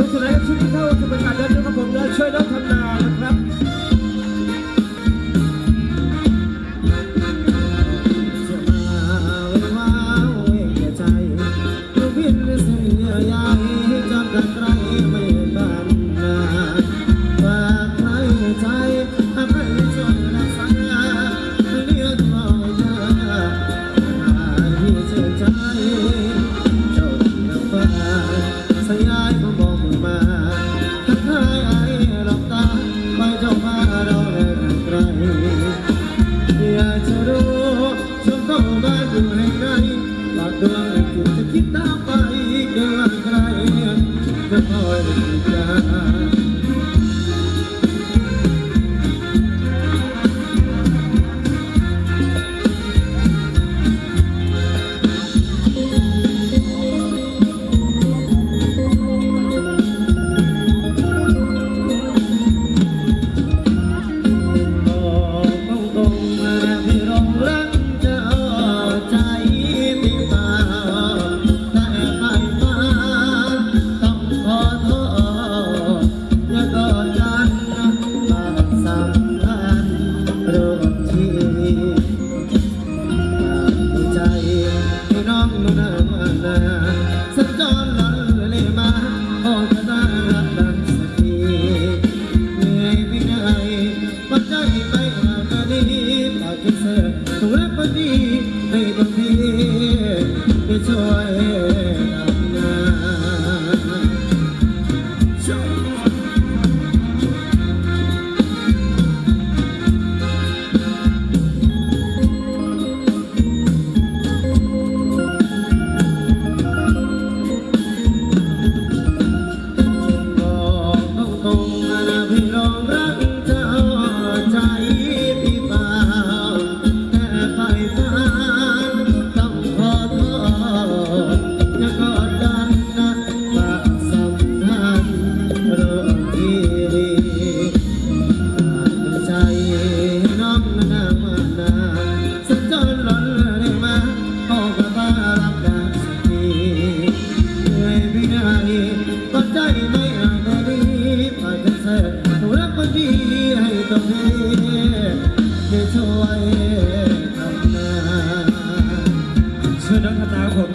Listen, I to be told to the a بفارقك volta. ก็ดีให้ตรงนี้ได้ช่วยทำนาช่วยน้องทำนาครับผม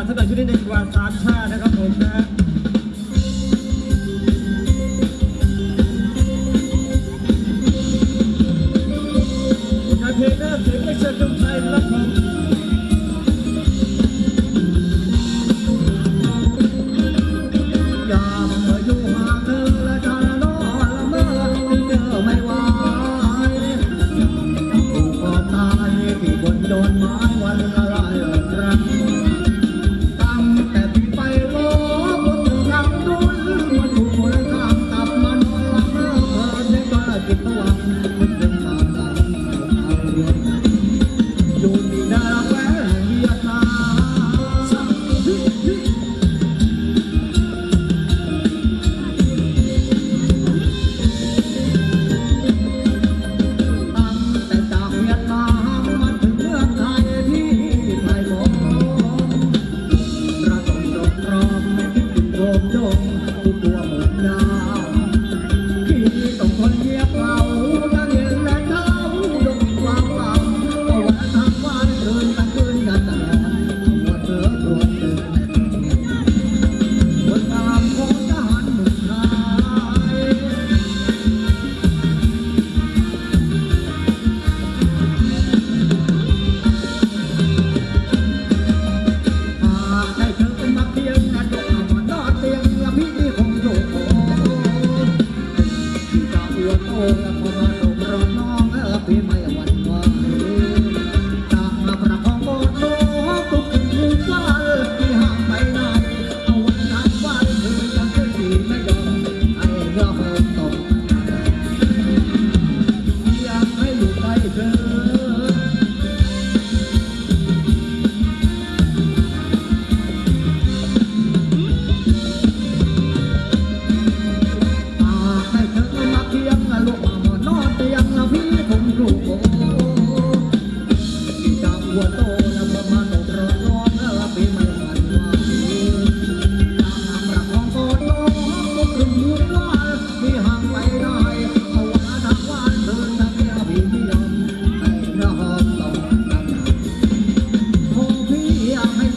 ว่าท่านใดชุดนี้หนึ่งกว่าสามชาตินะครับ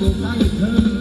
Thank you.